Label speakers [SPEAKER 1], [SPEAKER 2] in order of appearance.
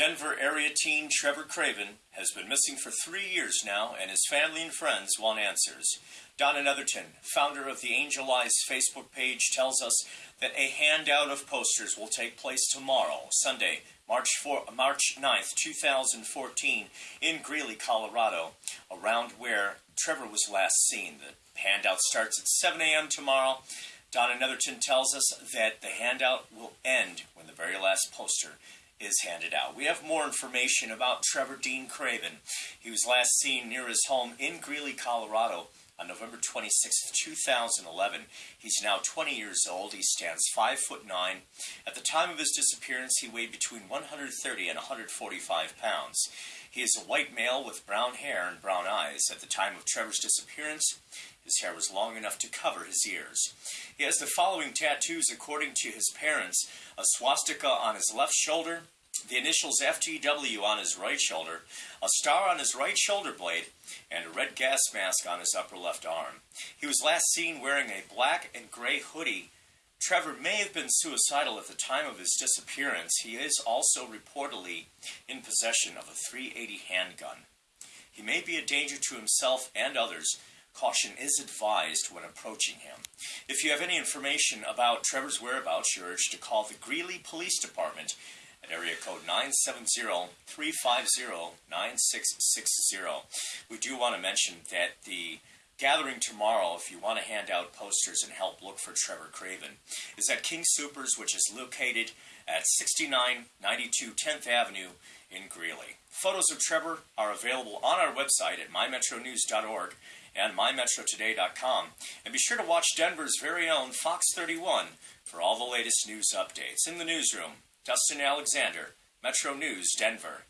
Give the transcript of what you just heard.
[SPEAKER 1] Denver area teen Trevor Craven has been missing for three years now, and his family and friends want answers. Donna Netherton, founder of the Angel Eyes Facebook page, tells us that a handout of posters will take place tomorrow, Sunday, March 4, March 9th, 2014, in Greeley, Colorado, around where Trevor was last seen. The handout starts at 7 a.m. tomorrow. Donna Netherton tells us that the handout will end when the very last poster is handed out. We have more information about Trevor Dean Craven. He was last seen near his home in Greeley, Colorado on November 26, 2011. He's now 20 years old. He stands 5 foot 9. At the time of his disappearance, he weighed between 130 and 145 pounds. He is a white male with brown hair and brown eyes. At the time of Trevor's disappearance, his hair was long enough to cover his ears. He has the following tattoos according to his parents a swastika on his left shoulder, the initials FTW on his right shoulder, a star on his right shoulder blade, and a red gas mask on his upper left arm. He was last seen wearing a black and gray hoodie. Trevor may have been suicidal at the time of his disappearance. He is also reportedly in possession of a 380 handgun. He may be a danger to himself and others Caution is advised when approaching him. If you have any information about Trevor's whereabouts, you're urged to call the Greeley Police Department at area code 970-350-9660. We do want to mention that the gathering tomorrow, if you want to hand out posters and help look for Trevor Craven, is at King Soopers, which is located at 6992 10th Avenue in Greeley. Photos of Trevor are available on our website at mymetronews.org and mymetrotoday.com. And be sure to watch Denver's very own Fox 31 for all the latest news updates. In the newsroom, Dustin Alexander, Metro News, Denver.